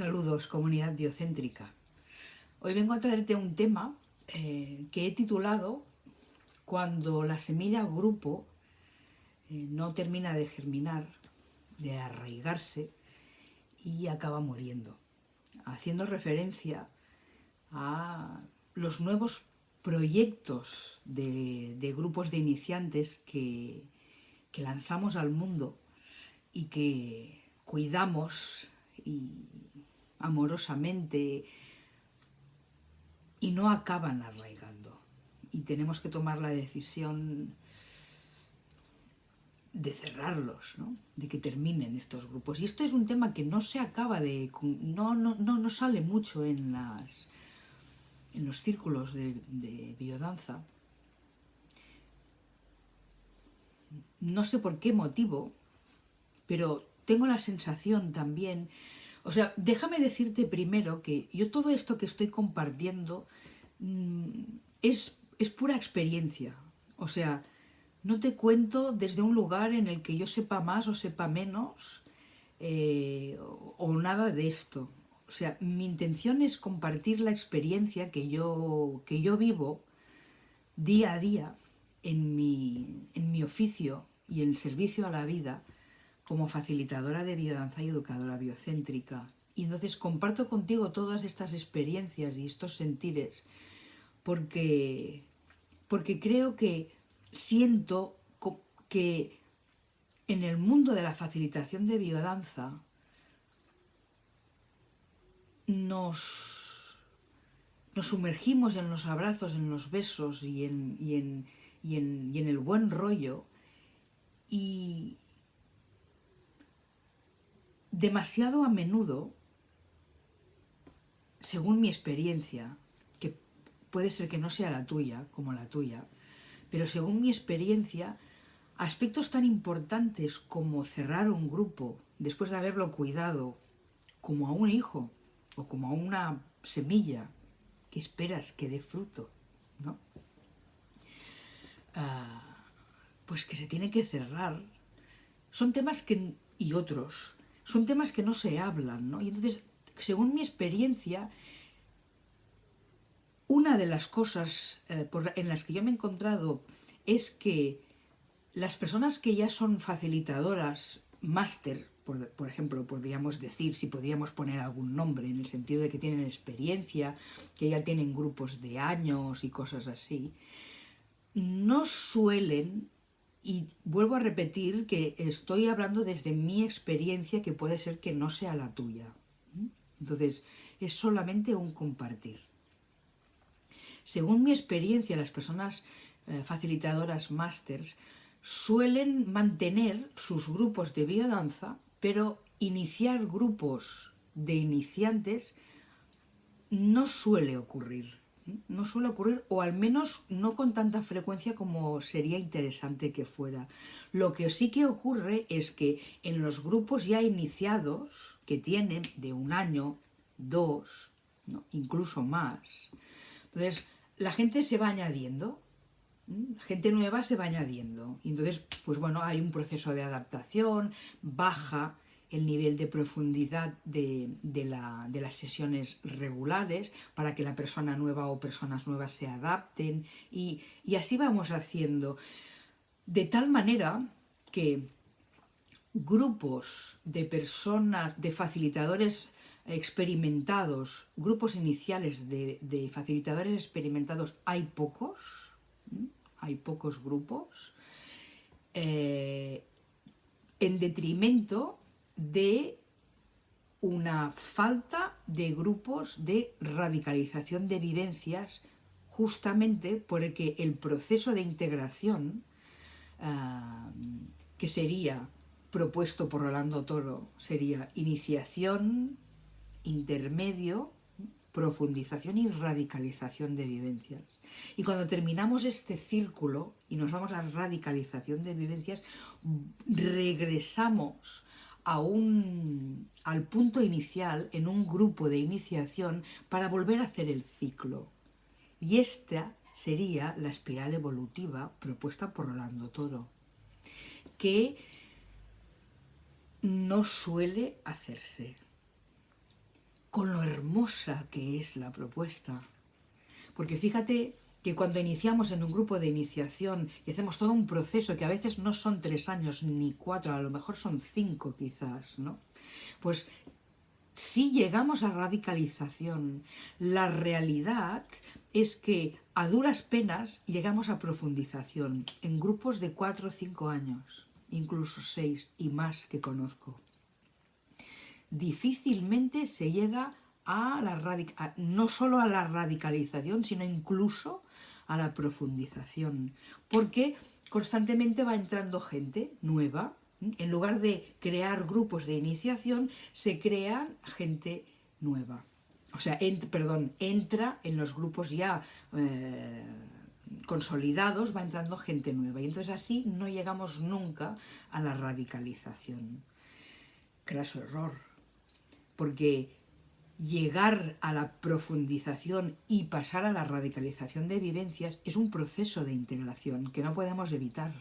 Saludos, comunidad biocéntrica. Hoy vengo a traerte un tema eh, que he titulado Cuando la semilla grupo eh, no termina de germinar, de arraigarse y acaba muriendo, haciendo referencia a los nuevos proyectos de, grupos de iniciantes que, que lanzamos al mundo y que cuidamos y amorosamente y no acaban arraigando. Y tenemos que tomar la decisión de cerrarlos, ¿no? de que terminen estos grupos. Y esto es un tema que no se acaba de... no, no, no, sale mucho en, las, en los círculos de, de biodanza. No sé por qué motivo, pero tengo la sensación también o sea, déjame decirte primero que yo todo esto que estoy compartiendo mm, es, es pura experiencia. O sea, no te cuento desde un lugar en el que yo sepa más o sepa menos eh, o, nada de esto. O sea, mi intención es compartir la experiencia que yo, que yo vivo día a día en mi, en mi oficio y el servicio a la vida como facilitadora de biodanza y educadora biocéntrica. Y entonces comparto contigo todas estas experiencias y estos sentires porque, porque creo que siento que en el mundo de la facilitación de biodanza nos, nos sumergimos en los abrazos, en los besos y en, y en, y en, y en el buen rollo y, demasiado a menudo, según mi experiencia, que puede ser que no sea la tuya, como la tuya, pero según mi experiencia, aspectos tan importantes como cerrar un grupo después de haberlo cuidado, como a un hijo o como a una semilla que esperas que dé fruto, ¿no? Ah, pues que se tiene que cerrar. Son temas que, y otros son temas que no se hablan, ¿no? Y entonces, según mi experiencia, una de las cosas eh, en las que yo me he encontrado es que las personas que ya son facilitadoras, máster, por, por, ejemplo, podríamos decir, si podríamos poner algún nombre, en el sentido de que tienen experiencia, que ya tienen grupos de años y cosas así, no suelen y vuelvo a repetir que estoy hablando desde mi experiencia que puede ser que no sea la tuya. Entonces, es solamente un compartir. Según mi experiencia, las personas eh, facilitadoras másters suelen mantener sus grupos de biodanza, pero iniciar grupos de iniciantes no suele ocurrir no suele ocurrir, o al menos no con tanta frecuencia como sería interesante que fuera. Lo que sí que ocurre es que en los grupos ya iniciados, que tienen de un año, dos, incluso más, entonces la gente se va añadiendo, gente nueva se va añadiendo, y entonces, pues bueno, hay un proceso de adaptación, baja el nivel de profundidad de, las sesiones regulares para que la persona nueva o personas nuevas se adapten y, así vamos haciendo. De tal manera que grupos de personas, de facilitadores experimentados, grupos iniciales de, facilitadores experimentados, hay pocos, hay pocos grupos, eh, en detrimento de una falta de grupos de radicalización de vivencias justamente porque el proceso de integración ah, que sería propuesto por Rolando Toro sería iniciación, intermedio, profundización y radicalización de vivencias. Y cuando terminamos este círculo y nos vamos a radicalización de vivencias, regresamos al punto inicial en un grupo de iniciación para volver a hacer el ciclo. Y esta sería la espiral evolutiva propuesta por Rolando Toro, que no suele hacerse. con lo hermosa que es la propuesta. Porque fíjate que cuando iniciamos en un grupo de iniciación y hacemos todo un proceso que a veces no son tres años ni cuatro, a lo mejor son cinco quizás, ¿no? Pues si llegamos a radicalización, la realidad es que a duras penas llegamos a profundización en grupos de cuatro o cinco años, incluso seis y más que conozco. Difícilmente se llega a la no solo a la radicalización, sino incluso a la profundización, porque constantemente va entrando gente nueva, en lugar de crear grupos de iniciación, se crean gente nueva. O sea, perdón, entra en los grupos ya eh, consolidados, va entrando gente nueva. Y entonces así no llegamos nunca a la radicalización. Craso error. Porque llegar a la profundización y pasar a la radicalización de vivencias es un proceso de integración que no podemos evitar,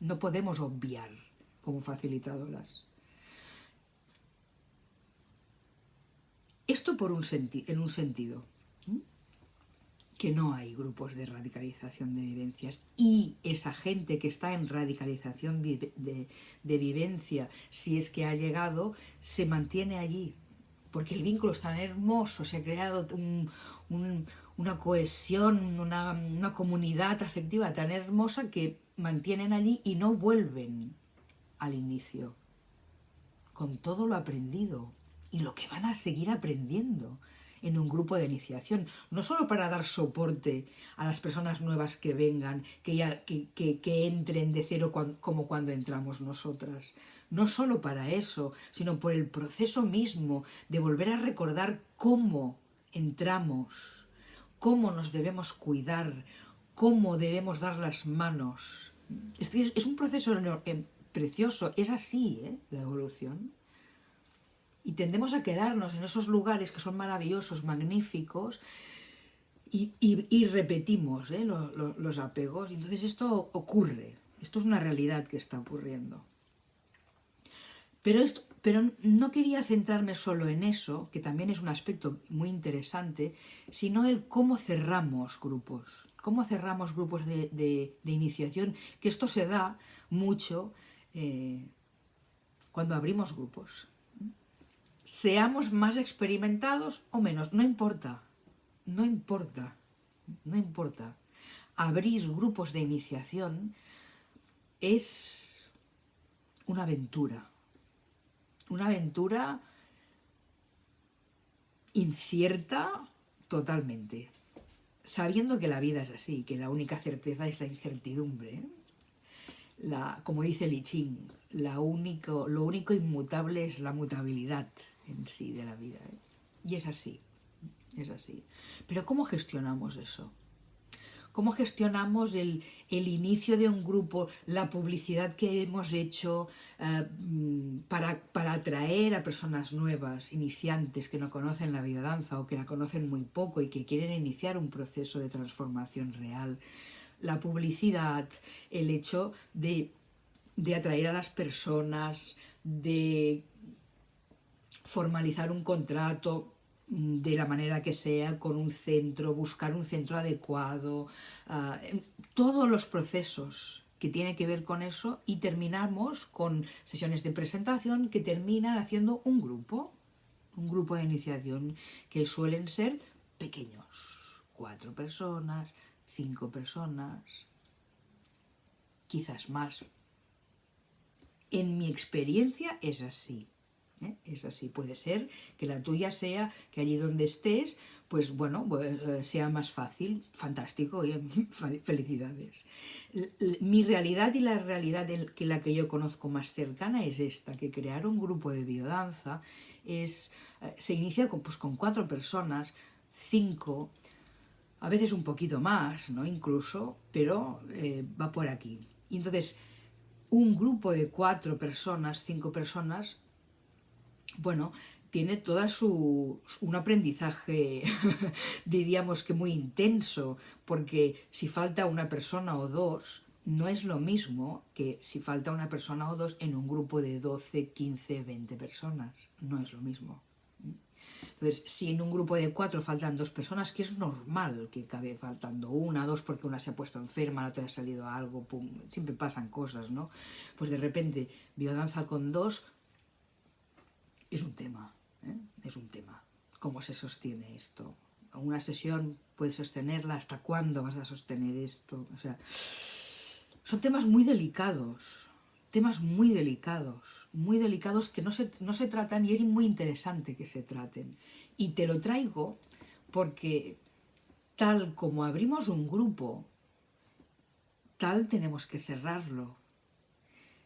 no podemos obviar como facilitadoras. Esto por un en un sentido, que no hay grupos de radicalización de vivencias y esa gente que está en radicalización de, de vivencia, si es que ha llegado, se mantiene allí, porque el vínculo es tan hermoso, se ha creado una cohesión, una, comunidad afectiva tan hermosa que mantienen allí y no vuelven al inicio, con todo lo aprendido y lo que van a seguir aprendiendo en un grupo de iniciación, no solo para dar soporte a las personas nuevas que vengan, que, ya, que, que entren de cero como cuando entramos nosotras, no solo para eso, sino por el proceso mismo de volver a recordar cómo entramos, cómo nos debemos cuidar, cómo debemos dar las manos. Es, un proceso precioso, es así ¿eh? la evolución. Y tendemos a quedarnos en esos lugares que son maravillosos, magníficos, y, repetimos ¿eh? los apegos. Entonces esto ocurre, esto es una realidad que está ocurriendo. Pero, esto, pero no quería centrarme solo en eso, que también es un aspecto muy interesante, sino el cómo cerramos grupos, cómo cerramos grupos de, iniciación, que esto se da mucho eh, cuando abrimos grupos. Seamos más experimentados o menos, no importa, no importa, no importa. Abrir grupos de iniciación es una aventura una aventura incierta totalmente, sabiendo que la vida es así, que la única certeza es la incertidumbre. La, como dice Li Ching, la único, lo único inmutable es la mutabilidad en sí de la vida. ¿eh? Y es así, es así. Pero ¿cómo gestionamos eso? cómo gestionamos el, inicio de un grupo, la publicidad que hemos hecho eh, para, para, atraer a personas nuevas, iniciantes que no conocen la biodanza o que la conocen muy poco y que quieren iniciar un proceso de transformación real. La publicidad, el hecho de, de atraer a las personas, de formalizar un contrato, Mm, de la manera que sea, con un centro, buscar un centro adecuado, ah, todos los procesos que tienen que ver con eso y terminamos con sesiones de presentación que terminan haciendo un grupo, un grupo de iniciación que suelen ser pequeños, cuatro personas, cinco personas, quizás más. En mi experiencia es así. ¿Eh? Es así, puede ser que la tuya sea que allí donde estés, pues bueno, pues, eh, sea más fácil, fantástico, felicidades. Mi realidad y la realidad que la que yo conozco más cercana es esta, que crear un grupo de biodanza es, eh, se inicia con, pues, con cuatro personas, cinco, a veces un poquito más, ¿no? Incluso, pero va por aquí. Y entonces, un grupo de cuatro personas, cinco personas, bueno, tiene toda su, un aprendizaje, diríamos que muy intenso, porque si falta una persona o dos, no es lo mismo que si falta una persona o dos en un grupo de 12, 15, 20 personas. No es lo mismo. Entonces, si en un grupo de cuatro faltan dos personas, que es normal que acabe faltando una, dos, porque una se ha puesto enferma, la otra ha salido algo, pum, siempre pasan cosas, ¿no? Pues de repente, biodanza con dos es un tema, ¿eh? es un tema. ¿Cómo se sostiene esto? Una sesión puedes sostenerla, ¿hasta cuándo vas a sostener esto? O sea, son temas muy delicados, temas muy delicados, muy delicados que no se, no se tratan y es muy interesante que se traten. Y te lo traigo porque tal como abrimos un grupo, tal tenemos que cerrarlo.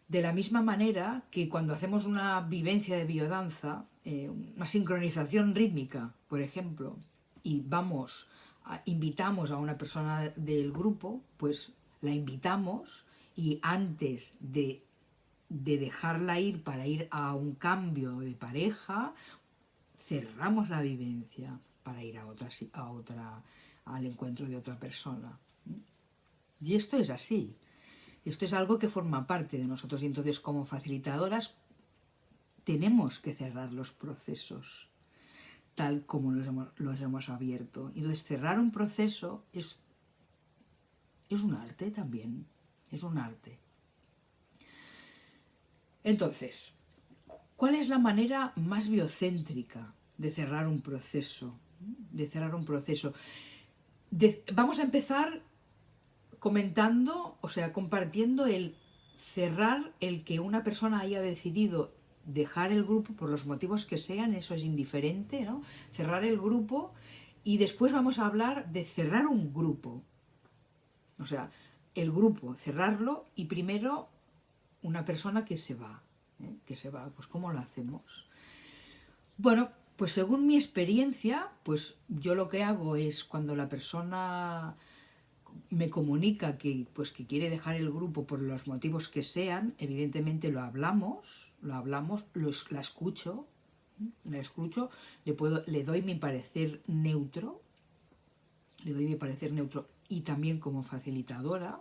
De la misma manera que cuando hacemos una vivencia de biodanza, eh, una sincronización rítmica, por ejemplo, y vamos, invitamos a una persona del grupo, pues la invitamos y antes de de dejarla ir para ir a un cambio de pareja, cerramos la vivencia para ir a otra, a otra, al encuentro de otra persona. Y esto es así. Esto es algo que forma parte de nosotros y entonces como facilitadoras tenemos que cerrar los procesos tal como los hemos, abierto. Entonces cerrar un proceso es, es un arte también, es un arte. Entonces, ¿cuál es la manera más biocéntrica de cerrar un proceso? De cerrar un proceso. vamos a empezar comentando, o sea, compartiendo el cerrar el que una persona haya decidido dejar el grupo por los motivos que sean, eso es indiferente, ¿no? Cerrar el grupo y después vamos a hablar de cerrar un grupo. O sea, el grupo, cerrarlo y primero una persona que se va, ¿eh? que se va, pues ¿cómo lo hacemos? Bueno, pues según mi experiencia, pues yo lo que hago es cuando la persona me comunica que, pues, que quiere dejar el grupo por los motivos que sean, evidentemente lo hablamos, lo hablamos, la escucho, ¿eh? la escucho, le, puedo, le doy mi parecer neutro, le doy mi parecer neutro y también como facilitadora,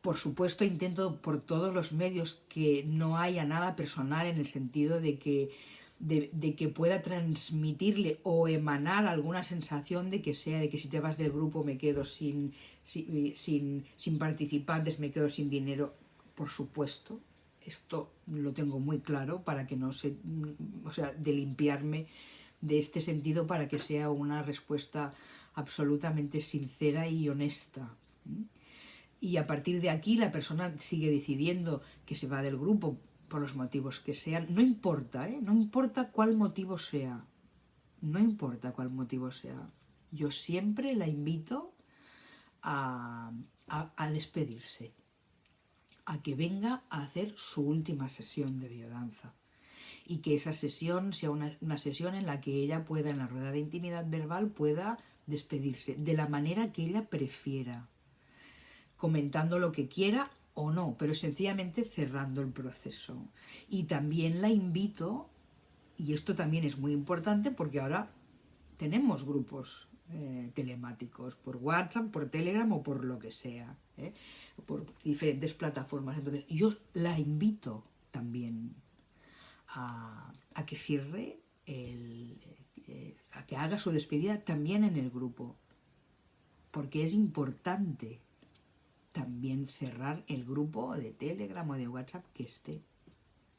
por supuesto, intento por todos los medios que no haya nada personal en el sentido de que, de, que pueda transmitirle o emanar alguna sensación de que sea de que si te vas del grupo me quedo sin, sin, sin participantes, me quedo sin dinero. Por supuesto, esto lo tengo muy claro para que no se, o sea, de limpiarme de este sentido para que sea una respuesta absolutamente sincera y honesta y a partir de aquí la persona sigue decidiendo que se va del grupo por los motivos que sean. No importa, ¿eh? No importa cuál motivo sea. No importa cuál motivo sea. Yo siempre la invito a, a, despedirse, a que venga a hacer su última sesión de biodanza y que esa sesión sea una, una, sesión en la que ella pueda, en la rueda de intimidad verbal, pueda despedirse de la manera que ella prefiera comentando lo que quiera o no, pero sencillamente cerrando el proceso. Y también la invito, y esto también es muy importante porque ahora tenemos grupos eh, telemáticos por WhatsApp, por Telegram o por lo que sea, ¿eh? por diferentes plataformas. Entonces yo la invito también a, que cierre, el, eh, a que haga su despedida también en el grupo, porque es importante también cerrar el grupo de Telegram o de WhatsApp que esté,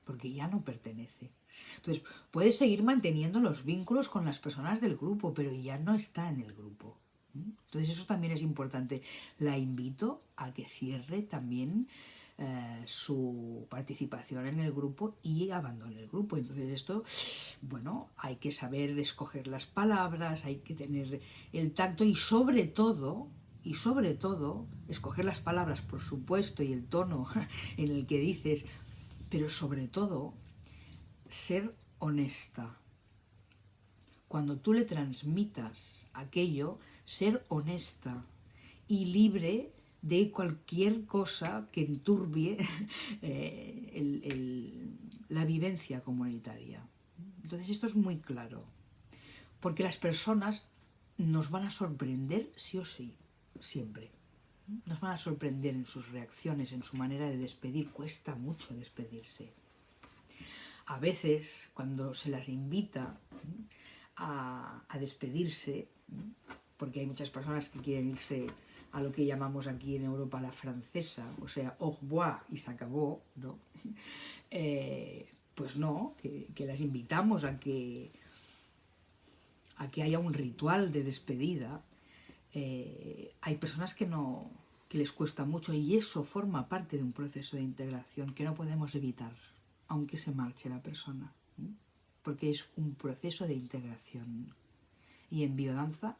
porque ya no pertenece. Entonces, puedes seguir manteniendo los vínculos con las personas del grupo, pero ya no está en el grupo. Entonces, eso también es importante. La invito a que cierre también eh, su participación en el grupo y abandone el grupo. Entonces esto, bueno, hay que saber escoger las palabras, hay que tener el tacto y sobre todo y sobre todo escoger las palabras, por supuesto, y el tono en el que dices, pero sobre todo ser honesta. Cuando tú le transmitas aquello, ser honesta y libre de cualquier cosa que enturbie eh, la vivencia comunitaria. Entonces esto es muy claro, porque las personas nos van a sorprender sí o sí siempre. Nos van a sorprender en sus reacciones, en su manera de despedir. Cuesta mucho despedirse. A veces, cuando se las invita, a despedirse, porque hay muchas personas que quieren irse a lo que llamamos aquí en Europa la francesa, o sea, au revoir y se acabó, ¿no? Eh, pues no, que, las invitamos a que, a que haya un ritual de despedida. Eh, hay personas que, no, que les cuesta mucho y eso forma parte de un proceso de integración que no podemos evitar, aunque se marche la persona, porque es un proceso de integración. Y en biodanza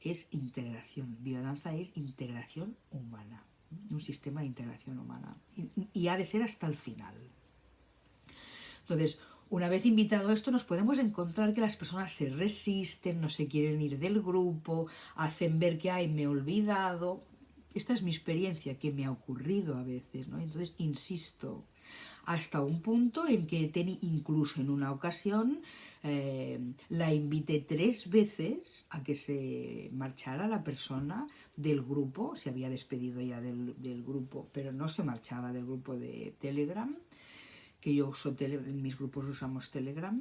es integración. Biodanza es integración humana, un sistema de integración humana. Y, ha de ser hasta el final. Entonces, una vez invitado esto, nos podemos encontrar que las personas se resisten, no se quieren ir del grupo, hacen ver que, ay, me he olvidado. Esta es mi experiencia, que me ha ocurrido a veces, ¿no? Entonces, insisto, hasta un punto en que incluso en una ocasión eh, la invité tres veces a que se marchara la persona del grupo, se había despedido ya del, grupo, pero no se marchaba del grupo de Telegram, que yo uso en mis grupos usamos Telegram,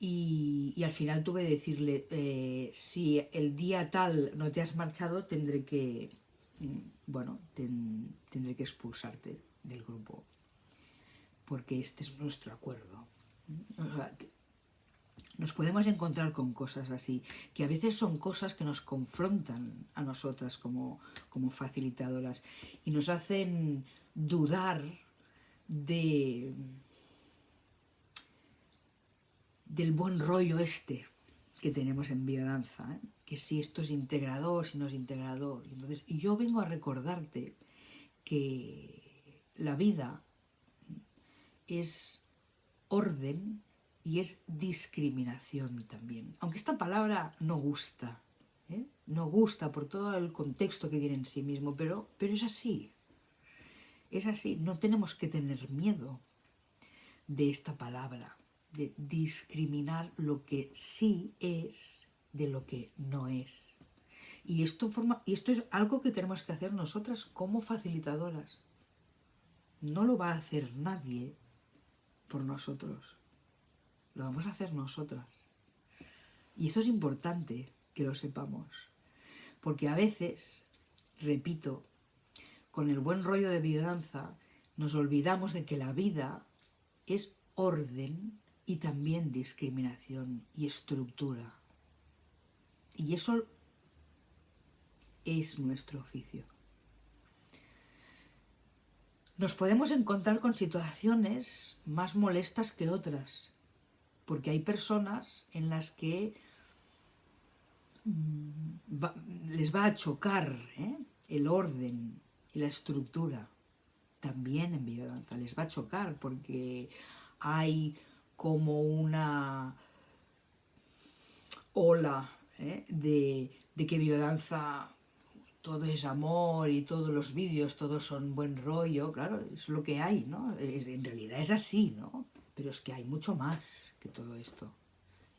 y, al final tuve que decirle, eh, si el día tal no te has marchado, tendré que, mm, bueno, tendré que expulsarte del grupo porque este es nuestro acuerdo. nos podemos encontrar con cosas así, que a veces son cosas que nos confrontan a nosotras como, como facilitadoras y nos hacen dudar de del buen rollo este que tenemos en biodanza, ¿eh? que si esto es integrador, si no es integrador. Entonces, yo vengo a recordarte que la vida es orden y es discriminación también. Aunque esta palabra no gusta, ¿eh? no gusta por todo el contexto que tiene en sí mismo, pero, pero es así. Es así, no tenemos que tener miedo de esta palabra, de discriminar lo que sí es de lo que no es. Y esto, forma, y esto es algo que tenemos que hacer nosotras como facilitadoras. No lo va a hacer nadie por nosotros. Lo vamos a hacer nosotras. Y eso es importante que lo sepamos. Porque a veces, repito, con el buen rollo de biodanza, nos olvidamos de que la vida es orden y también discriminación y estructura. Y eso es nuestro oficio nos podemos encontrar con situaciones más molestas que otras, porque hay personas en las que mm, les va a chocar ¿eh? el orden y la estructura. También en biodanza les va a chocar porque hay como una ola ¿eh? de, de que biodanza todo es amor y todos los vídeos, todos son buen rollo, claro, es lo que hay, ¿no? en realidad es así, ¿no? Pero es que hay mucho más que todo esto.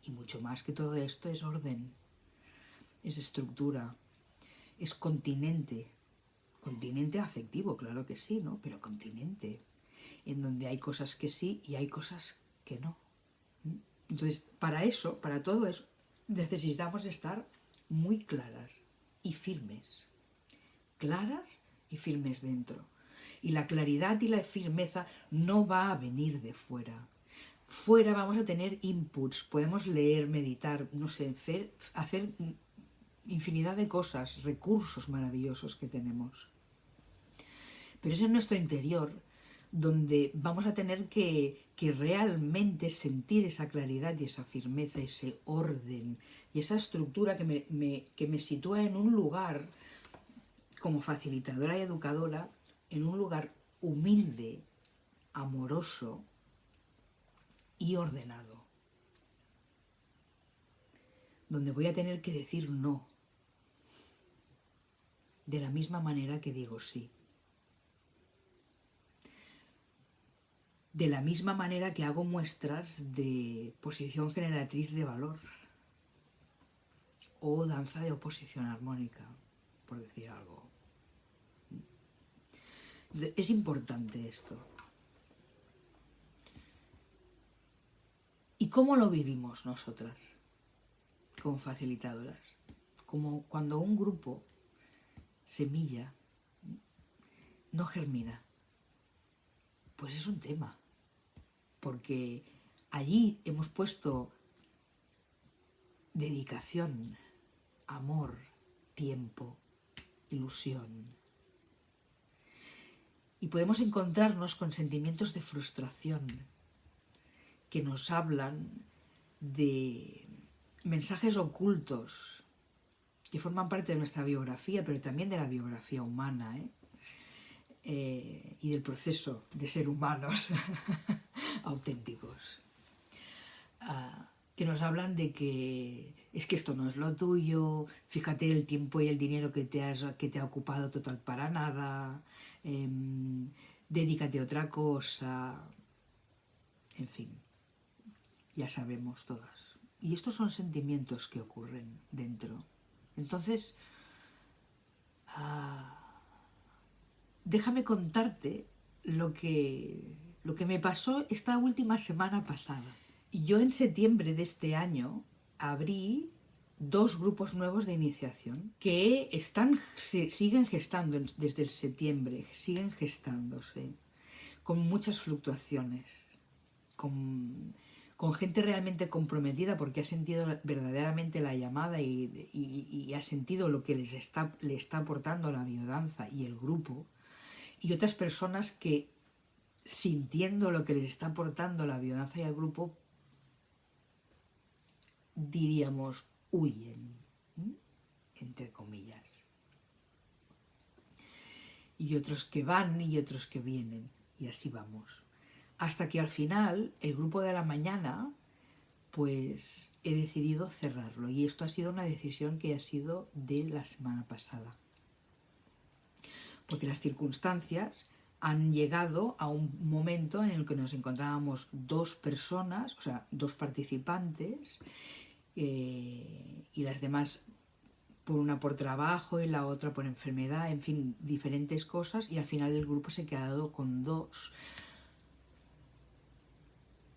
Y mucho más que todo esto es orden, es estructura, es continente. Continente afectivo, claro que sí, ¿no? Pero continente, en donde hay cosas que sí y hay cosas que no. Entonces, para eso, para todo eso, necesitamos estar muy claras y firmes claras y firmes dentro. Y la claridad y la firmeza no va a venir de fuera. Fuera vamos a tener inputs, podemos leer, meditar, no sé, hacer infinidad de cosas, recursos maravillosos que tenemos. Pero es en nuestro interior donde vamos a tener que, realmente sentir esa claridad y esa firmeza, ese orden y esa estructura que me, que me sitúa en un lugar como facilitadora y educadora en un lugar humilde, amoroso y ordenado, donde voy a tener que decir no, de la misma manera que digo sí. De la misma manera que hago muestras de posición generatriz de valor o danza de oposición armónica, por decir algo. Es importante esto. ¿Y cómo lo vivimos nosotras? como facilitadoras. Como cuando un grupo, semilla, no germina. Pues es un tema, porque allí hemos puesto dedicación, amor, tiempo, ilusión. Y podemos encontrarnos con sentimientos de frustración que nos hablan de mensajes ocultos que forman parte de nuestra biografía, pero también de la biografía humana, ¿eh? Eh, y del proceso de ser humanos auténticos. Ah, que nos hablan de que es que esto no es lo tuyo, fíjate el tiempo y el dinero que te, has, que te ha ocupado total para nada, em, dedícate a otra cosa, en fin, ya sabemos todas. Y estos son sentimientos que ocurren dentro. Entonces, ah, déjame contarte lo que, lo que me pasó esta última semana pasada. Yo en septiembre de este año abrí dos grupos nuevos de iniciación que están, siguen gestando desde el septiembre, siguen gestándose, con muchas fluctuaciones, con, con gente realmente comprometida porque ha sentido verdaderamente la llamada y, y, ha sentido lo que les está, le está aportando la biodanza y el grupo, y otras personas que sintiendo lo que les está aportando la biodanza y el grupo diríamos, huyen, entre comillas. Y otros que van y otros que vienen, y así vamos. Hasta que al final, el grupo de la mañana, pues he decidido cerrarlo. Y esto ha sido una decisión que ha sido de la semana pasada. Porque las circunstancias han llegado a un momento en el que nos encontrábamos dos personas, o sea, dos participantes, eh, y las demás por una por trabajo y la otra por enfermedad, en fin, diferentes cosas y al final el grupo se ha quedado con dos.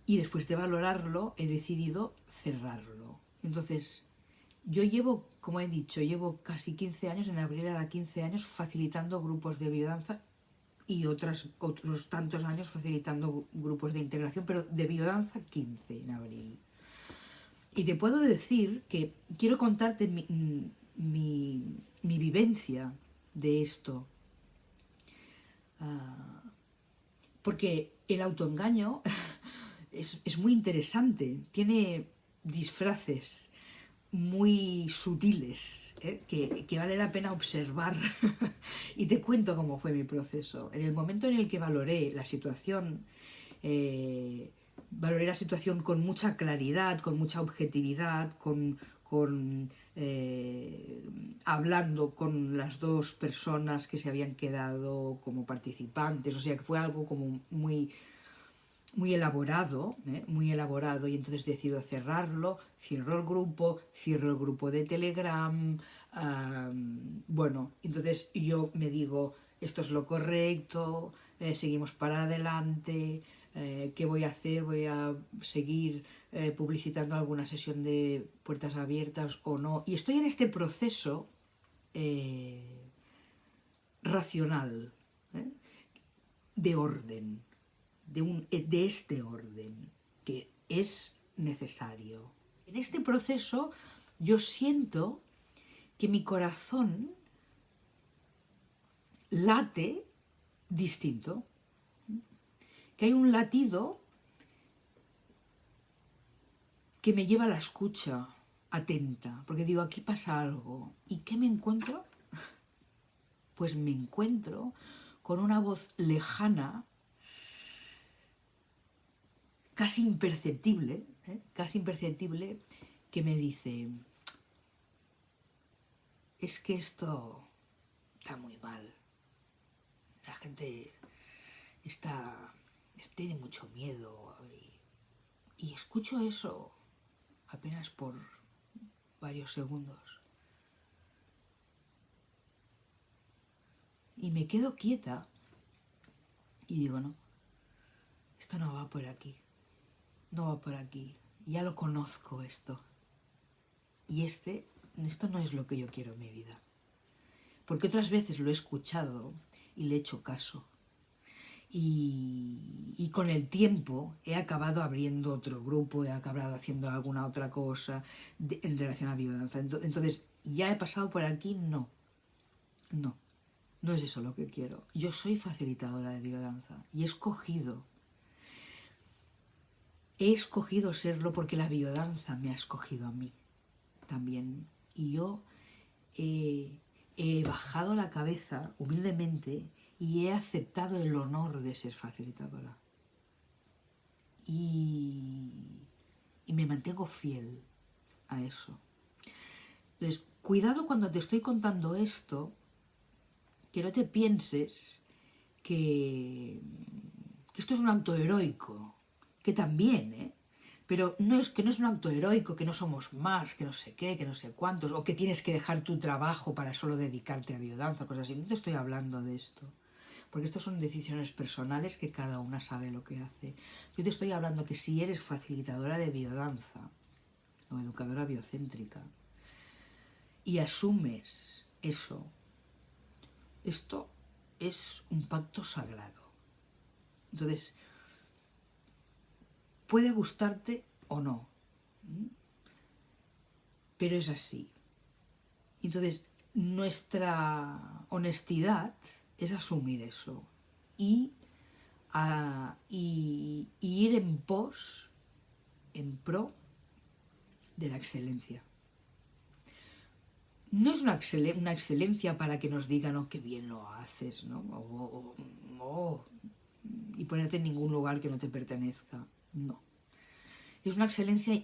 Y después de valorarlo he decidido cerrarlo. Entonces, yo llevo, como he dicho, llevo casi 15 años, en abril era 15 años, facilitando grupos de biodanza y otras, otros tantos años facilitando grupos de integración, pero de biodanza 15 en abril. Y te puedo decir que quiero contarte mi, vivencia de esto. Ah, porque el autoengaño es, muy interesante, tiene disfraces muy sutiles ¿eh? que, vale la pena observar y te cuento cómo fue mi proceso. En el momento en el que valoré la situación eh, valoré la situación con mucha claridad, con mucha objetividad, con, eh, hablando con las dos personas que se habían quedado como participantes, o sea que fue algo como muy, muy elaborado, ¿eh? muy elaborado y entonces decido cerrarlo, cierro el grupo, cierro el grupo de Telegram, bueno, entonces yo me digo, esto es lo correcto, eh, seguimos para adelante, eh, ¿qué voy a hacer? ¿Voy a seguir publicitando alguna sesión de puertas abiertas o no? Y estoy en este proceso racional, de orden, de, un, de este orden, que es necesario. En este proceso yo siento que mi corazón late distinto que hay un latido que me lleva a la escucha atenta, porque digo, aquí pasa algo. ¿Y qué me encuentro? Pues me encuentro con una voz lejana, casi imperceptible, ¿eh? casi imperceptible, que me dice, es que esto está muy mal. La gente está tiene mucho miedo y, y escucho eso apenas por varios segundos. Y me quedo quieta y digo, no, esto no va por aquí, no va por aquí, ya lo conozco esto. y este, esto no es lo que yo quiero en mi vida. Porque otras veces lo he escuchado y le he hecho caso. Y, con el tiempo he acabado abriendo otro grupo, he acabado haciendo alguna otra cosa en relación a biodanza. Entonces, ¿ya he pasado por aquí? No. No. No es eso lo que quiero. Yo soy facilitadora de biodanza y he escogido. He escogido serlo porque la biodanza me ha escogido a mí también. Y yo he bajado la cabeza humildemente y he aceptado el honor de ser facilitadora. Y, y me mantengo fiel a eso. Entonces, cuidado cuando te estoy contando esto, que no te pienses que esto es un acto heroico, que también, ¿eh? Pero no es que no es un acto heroico, que no somos más, que no sé qué, que no sé cuántos, o que tienes que dejar tu trabajo para solo dedicarte a biodanza, cosas así. No te estoy hablando de esto porque estas son decisiones personales que cada una sabe lo que hace. Yo te estoy hablando que si eres facilitadora de biodanza o educadora biocéntrica y asumes eso, esto es un pacto sagrado. Entonces, puede gustarte o no, pero es así. Entonces, nuestra honestidad es asumir eso y, ir en pos, en pro de la excelencia. No es una, excelencia para que nos digan, oh, qué bien lo haces, ¿no? y ponerte en ningún lugar que no te pertenezca. No. Es una excelencia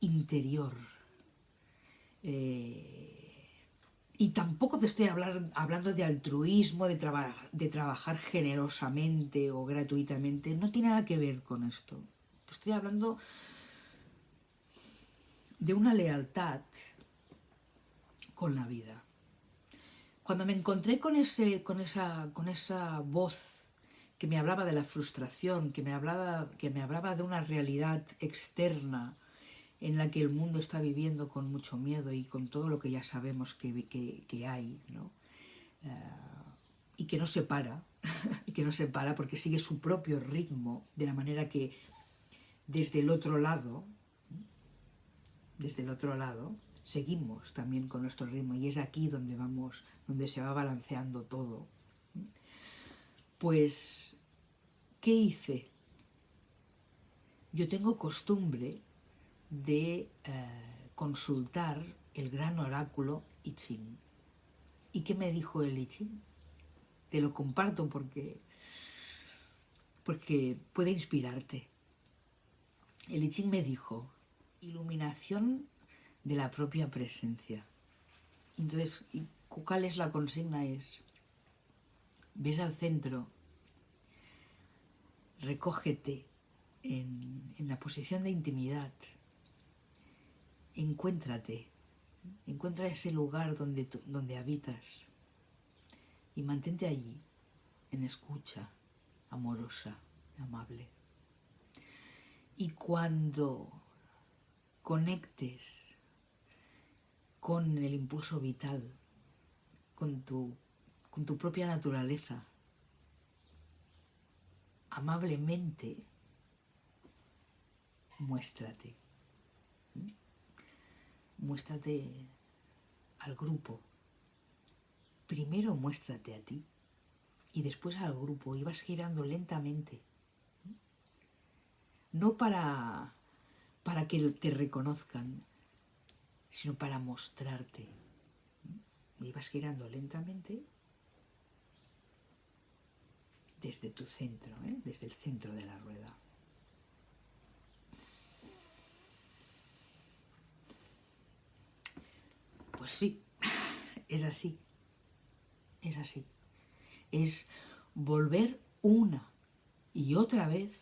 interior. Eh, y tampoco te estoy hablando de altruismo, de, de trabajar generosamente o gratuitamente. No tiene nada que ver con esto. Te estoy hablando de una lealtad con la vida. Cuando me encontré con, ese, con, esa, con esa voz que me hablaba de la frustración, que me hablaba, que me hablaba de una realidad externa, en la que el mundo está viviendo con mucho miedo y con todo lo que ya sabemos que, que, hay, ¿no? Eh, y que no se para, y que no se para porque sigue su propio ritmo, de la manera que desde el otro lado, desde el otro lado, seguimos también con nuestro ritmo y es aquí donde vamos, donde se va balanceando todo. Pues, ¿qué hice? Yo tengo costumbre de eh, consultar el gran oráculo I Ching. ¿Y qué me dijo el I Ching? Te lo comparto porque, porque puede inspirarte. El I Ching me dijo, iluminación de la propia presencia. Entonces, ¿cuál es la consigna? Es, ves al centro, recógete en, en la posición de intimidad, encuéntrate, encuentra ese lugar donde, donde habitas y mantente allí, en escucha, amorosa, amable. Y cuando conectes con el impulso vital, con tu, con tu propia naturaleza, amablemente, muéstrate muéstrate al grupo. Primero muéstrate a ti y después al grupo y vas girando lentamente. No para, para que te reconozcan, sino para mostrarte. Y vas girando lentamente desde tu centro, ¿eh? desde el centro de la rueda. Pues sí, es así, es así. Es volver una y otra vez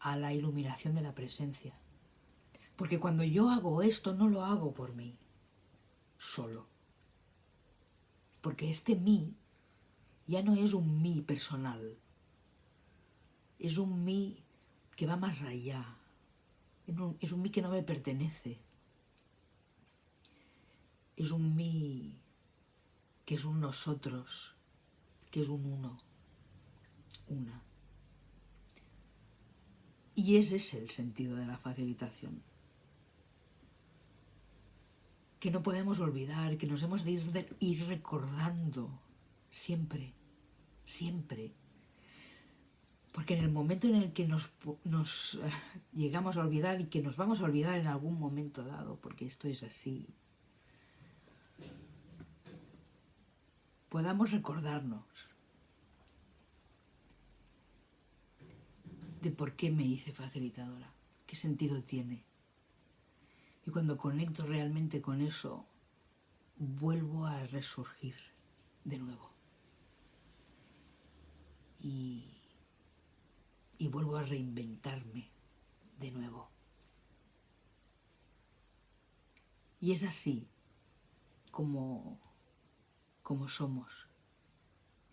a la iluminación de la presencia. Porque cuando yo hago esto, no lo hago por mí, solo. Porque este mí ya no es un mí personal, es un mí que va más allá, es un, mí que no me pertenece, es un mí, que es un nosotros, que es un uno, una. Y ese es el sentido de la facilitación. Que no podemos olvidar, que nos hemos de ir, de ir recordando siempre, siempre. Porque en el momento en el que nos, uh, llegamos a olvidar y que nos vamos a olvidar en algún momento dado, porque esto es así, podamos recordarnos de por qué me hice facilitadora, qué sentido tiene. Y cuando conecto realmente con eso, vuelvo a resurgir de nuevo. Y, y vuelvo a reinventarme de nuevo. Y es así como como somos,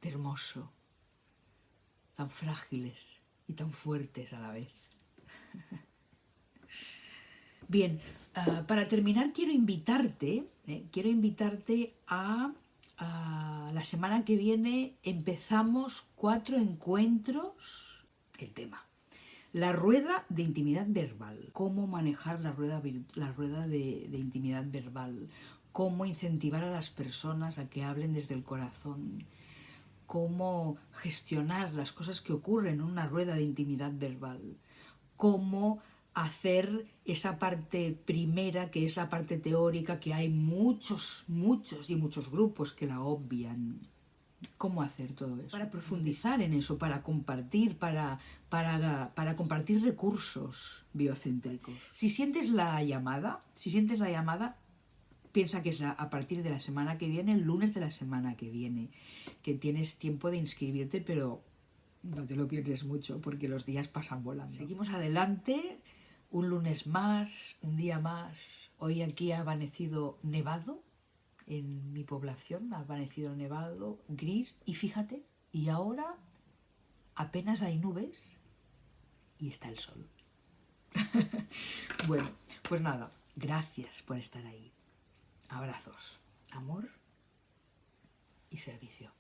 de hermoso, tan frágiles y tan fuertes a la vez. Bien, uh, para terminar quiero invitarte, eh, quiero invitarte a, la semana que viene empezamos cuatro encuentros, el tema, la rueda de intimidad verbal, cómo manejar la rueda, la rueda de intimidad verbal, cómo incentivar a las personas a que hablen desde el corazón, cómo gestionar las cosas que ocurren en una rueda de intimidad verbal, cómo hacer esa parte primera, que es la parte teórica, que hay muchos, muchos y muchos grupos que la obvian. ¿Cómo hacer todo eso? Para profundizar en eso, para compartir, para, para, para compartir recursos biocéntricos. Si sientes la llamada, si sientes la llamada, piensa que es a partir de la semana que viene, el lunes de la semana que viene, que tienes tiempo de inscribirte, pero no te lo pienses mucho porque los días pasan volando. Seguimos adelante, un lunes más, un día más. Hoy aquí ha amanecido nevado en mi población, ha amanecido nevado, gris, y fíjate, y ahora apenas hay nubes y está el sol. bueno, pues nada, gracias por estar ahí. Abrazos, amor y servicio.